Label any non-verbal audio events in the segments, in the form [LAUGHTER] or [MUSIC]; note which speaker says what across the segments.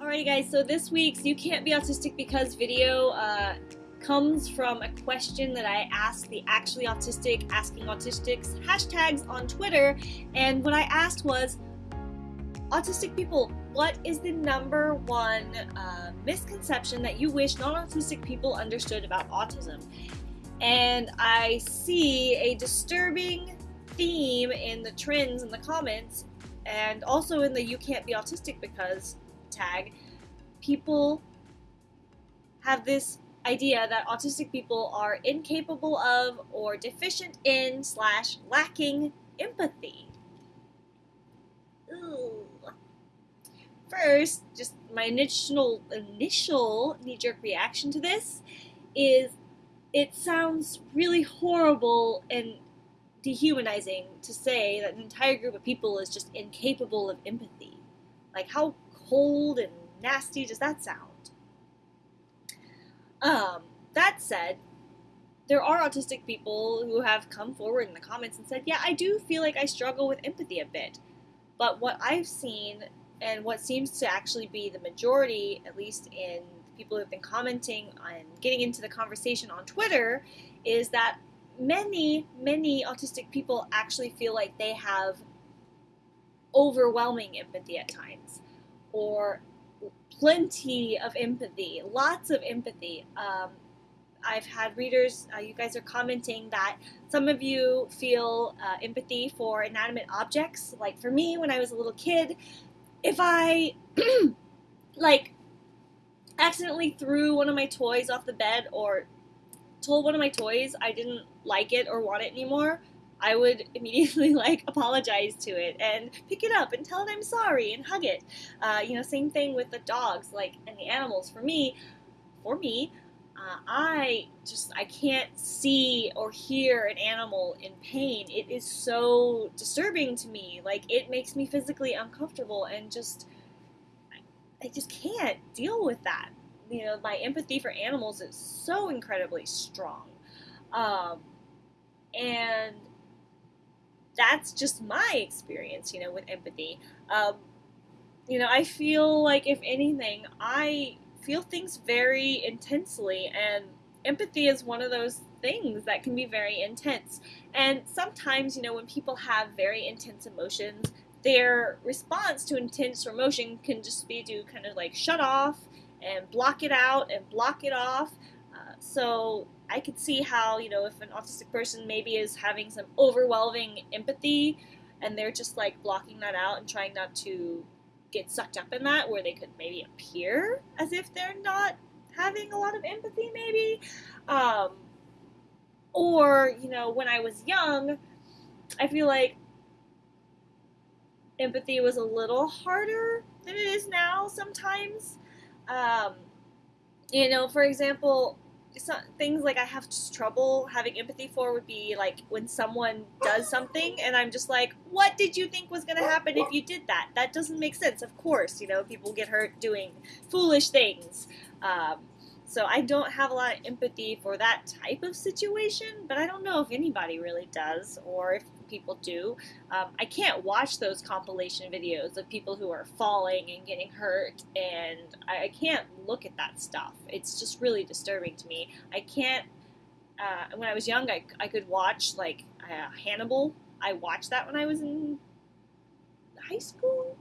Speaker 1: Alrighty guys, so this week's You Can't Be Autistic Because video uh, comes from a question that I asked the Actually Autistic Asking Autistics hashtags on Twitter, and what I asked was, Autistic people, what is the number one uh, misconception that you wish non-autistic people understood about autism? And I see a disturbing theme in the trends in the comments and also in the You Can't Be Autistic Because tag, people have this idea that autistic people are incapable of or deficient in slash lacking empathy. Ooh. First, just my initial initial knee-jerk reaction to this is it sounds really horrible and dehumanizing to say that an entire group of people is just incapable of empathy. Like how cold and nasty does that sound? Um, that said, there are autistic people who have come forward in the comments and said, yeah, I do feel like I struggle with empathy a bit. But what I've seen and what seems to actually be the majority, at least in people who've been commenting and getting into the conversation on Twitter, is that many, many autistic people actually feel like they have overwhelming empathy at times or plenty of empathy, lots of empathy. Um, I've had readers, uh, you guys are commenting that some of you feel uh, empathy for inanimate objects. Like for me, when I was a little kid, if I [CLEARS THROAT] like accidentally threw one of my toys off the bed or told one of my toys I didn't like it or want it anymore, I would [LAUGHS] immediately like apologize to it and pick it up and tell it I'm sorry and hug it. Uh, you know, same thing with the dogs, like and the animals. For me, for me, uh, I just I can't see or hear an animal in pain. It is so disturbing to me. Like it makes me physically uncomfortable and just I, just can't deal with that. You know, my empathy for animals is so incredibly strong. Um, and that's just my experience, you know, with empathy. Um, you know, I feel like if anything, I feel things very intensely, and empathy is one of those things that can be very intense. And sometimes, you know, when people have very intense emotions, their response to intense emotion can just be to kind of like shut off and block it out and block it off. Uh, so I could see how, you know, if an autistic person maybe is having some overwhelming empathy and they're just like blocking that out and trying not to get sucked up in that, where they could maybe appear as if they're not having a lot of empathy, maybe. Um, or, you know, when I was young, I feel like empathy was a little harder than it is now sometimes. Um, you know, for example, things like I have trouble having empathy for would be like when someone does something and I'm just like, what did you think was going to happen if you did that? That doesn't make sense. Of course, you know, people get hurt doing foolish things. Um, so I don't have a lot of empathy for that type of situation, but I don't know if anybody really does or if people do. Um, I can't watch those compilation videos of people who are falling and getting hurt, and I, I can't look at that stuff. It's just really disturbing to me. I can't. Uh, when I was young, I, I could watch like uh, Hannibal. I watched that when I was in high school,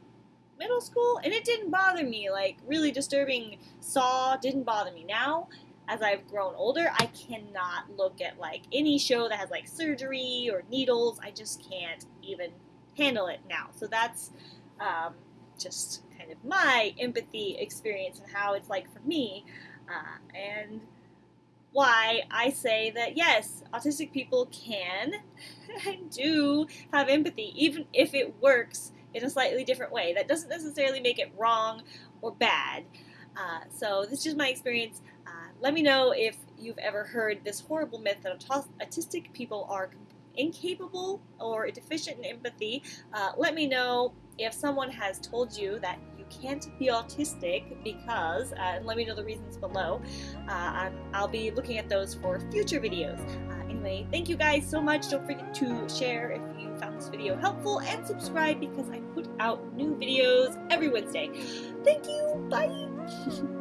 Speaker 1: middle school, and it didn't bother me. Like really disturbing Saw didn't bother me. Now as I've grown older, I cannot look at like any show that has like surgery or needles. I just can't even handle it now. So that's um, just kind of my empathy experience and how it's like for me. Uh, and why I say that yes, autistic people can and [LAUGHS] do have empathy, even if it works in a slightly different way. That doesn't necessarily make it wrong or bad. Uh, so this is just my experience. Let me know if you've ever heard this horrible myth that autistic people are incapable or deficient in empathy. Uh, let me know if someone has told you that you can't be autistic because, uh, and let me know the reasons below. Uh, I'll be looking at those for future videos. Uh, anyway, thank you guys so much. Don't forget to share if you found this video helpful and subscribe because I put out new videos every Wednesday. Thank you. Bye. [LAUGHS]